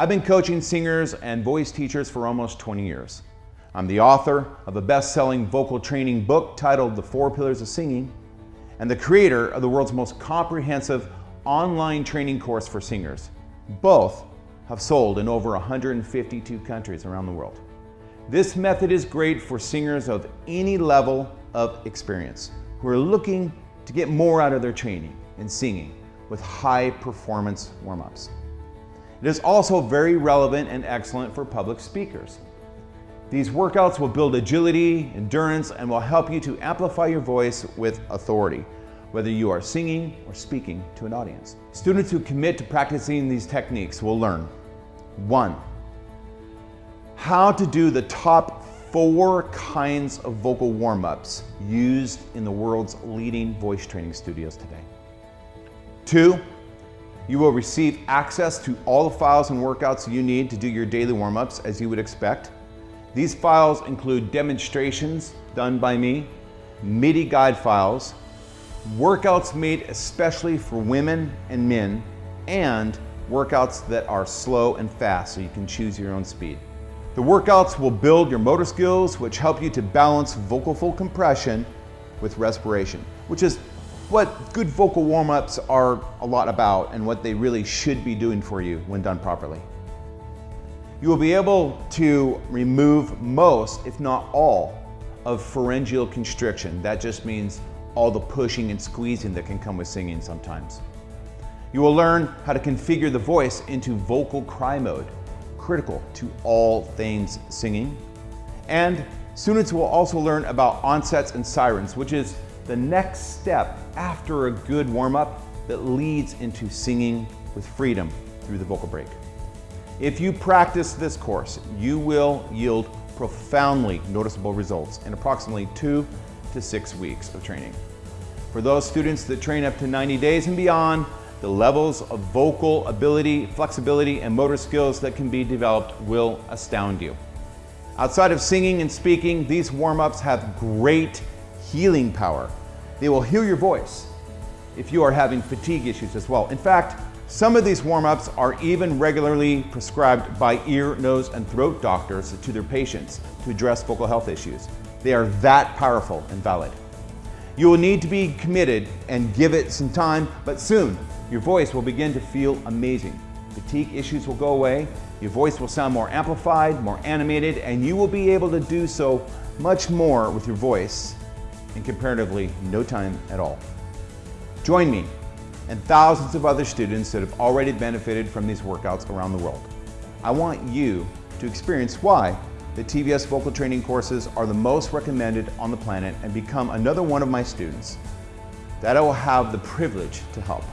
I've been coaching singers and voice teachers for almost 20 years. I'm the author of a best-selling vocal training book titled The Four Pillars of Singing and the creator of the world's most comprehensive online training course for singers. Both have sold in over 152 countries around the world. This method is great for singers of any level of experience who are looking to get more out of their training and singing with high performance warm-ups. It is also very relevant and excellent for public speakers. These workouts will build agility, endurance, and will help you to amplify your voice with authority, whether you are singing or speaking to an audience. Students who commit to practicing these techniques will learn, one, how to do the top four kinds of vocal warm-ups used in the world's leading voice training studios today. Two, you will receive access to all the files and workouts you need to do your daily warm-ups as you would expect. These files include demonstrations done by me, MIDI guide files, workouts made especially for women and men, and workouts that are slow and fast so you can choose your own speed. The workouts will build your motor skills, which help you to balance vocal fold compression with respiration, which is what good vocal warm-ups are a lot about and what they really should be doing for you when done properly. You will be able to remove most, if not all, of pharyngeal constriction. That just means all the pushing and squeezing that can come with singing sometimes. You will learn how to configure the voice into vocal cry mode, critical to all things singing. And students will also learn about onsets and sirens, which is the next step after a good warm-up that leads into singing with freedom through the vocal break. If you practice this course, you will yield profoundly noticeable results in approximately two to six weeks of training. For those students that train up to 90 days and beyond, the levels of vocal ability, flexibility, and motor skills that can be developed will astound you. Outside of singing and speaking, these warm-ups have great healing power. They will heal your voice if you are having fatigue issues as well. In fact, some of these warm-ups are even regularly prescribed by ear, nose, and throat doctors to their patients to address vocal health issues. They are that powerful and valid. You will need to be committed and give it some time, but soon your voice will begin to feel amazing. Fatigue issues will go away, your voice will sound more amplified, more animated, and you will be able to do so much more with your voice in comparatively no time at all. Join me and thousands of other students that have already benefited from these workouts around the world. I want you to experience why the TVS vocal training courses are the most recommended on the planet and become another one of my students that I will have the privilege to help.